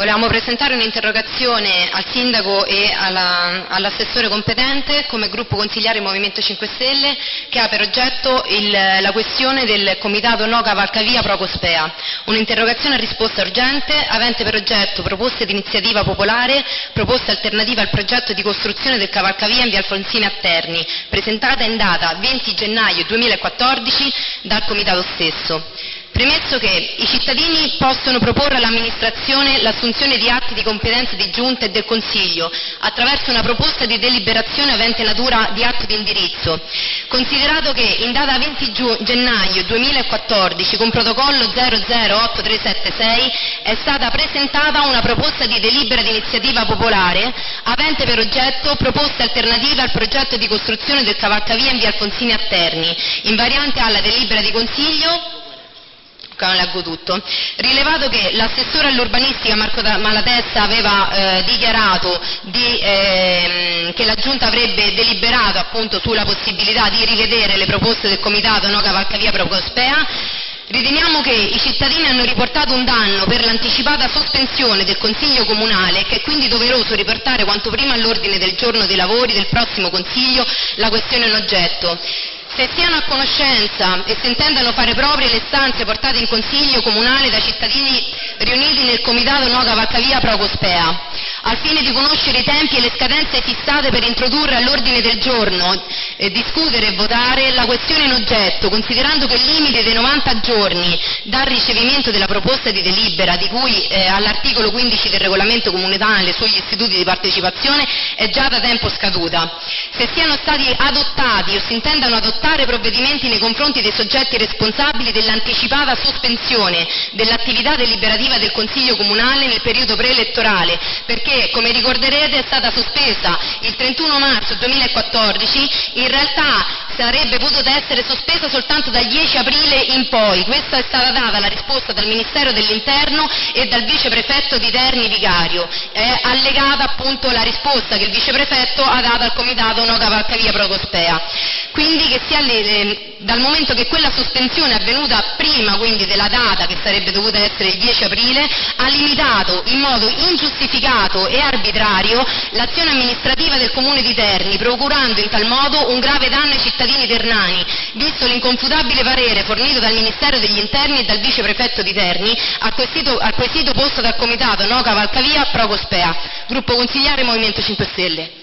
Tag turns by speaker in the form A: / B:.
A: Volevamo presentare un'interrogazione al sindaco e alla- all'assessore competente come gruppo consigliare Movimento 5 Stelle che ha per oggetto il- la questione del comitato No Cavalcavia Pro Cospea. Un'interrogazione a risposta urgente avente per oggetto proposte di iniziativa popolare, proposte alternative al progetto di costruzione del cavalcavia in via Alfonsini a Terni, presentata in data 20 gennaio 2014 dal comitato stesso. Premesso che i cittadini possono proporre all'amministrazione l'assunzione di atti di competenza di giunta e del Consiglio attraverso una proposta di deliberazione avente natura di atto di indirizzo. Considerato che in data 20 giu- gennaio 2014 con protocollo 008376 è stata presentata una proposta di delibera di iniziativa popolare avente per oggetto proposte alternative al progetto di costruzione del cavalcavia in via Alfonsini a Terni, invariante alla delibera di Consiglio non leggo tutto. Rilevato che l'assessore all'urbanistica Marco Malatesta aveva eh, dichiarato di, ehm, che la Giunta avrebbe deliberato appunto sulla possibilità di rivedere le proposte del Comitato No Cavalcavia Pro Cospea, Riteniamo che i cittadini hanno riportato un danno per l'anticipata sospensione del Consiglio Comunale e che è quindi doveroso riportare quanto prima all'ordine del giorno dei lavori del prossimo Consiglio la questione in oggetto. Se siano a conoscenza e se intendano fare proprie le stanze portate in Consiglio Comunale dai cittadini riuniti nel Comitato No Cavalcavia Pro Cospea, al fine di conoscere i tempi e le scadenze fissate per introdurre all'ordine del giorno, eh, discutere e votare la questione in oggetto, considerando che il limite dei 90 giorni dal ricevimento della proposta di delibera, di cui eh, all'articolo 15 del regolamento comunale sugli istituti di partecipazione, è già da tempo scaduta. Se siano stati adottati o si intendano adottare provvedimenti nei confronti dei soggetti responsabili dell'anticipata sospensione dell'attività deliberativa del Consiglio Comunale nel periodo preelettorale, perché, come ricorderete, è stata sospesa il 31 marzo 2014, in रसा sarebbe potuta essere sospesa soltanto dal 10 aprile in poi. Questa è stata data la risposta dal Ministero dell'Interno e dal viceprefetto di Terni Vicario. È allegata appunto la risposta che il viceprefetto ha dato al Comitato No Cavalcavia Pro Cospea. Quindi che sia le- dal momento che quella sospensione è avvenuta prima quindi della data che sarebbe dovuta essere il 10 aprile, ha limitato in modo ingiustificato e arbitrario l'azione amministrativa del Comune di Terni, procurando in tal modo un grave danno ai cittadini ternani, visto l'inconfutabile parere fornito dal Ministero degli Interni e dal viceprefetto di Terni al al quesito posto dal Comitato No Cavalcavia Pro Cospea. Gruppo consigliare Movimento 5 Stelle.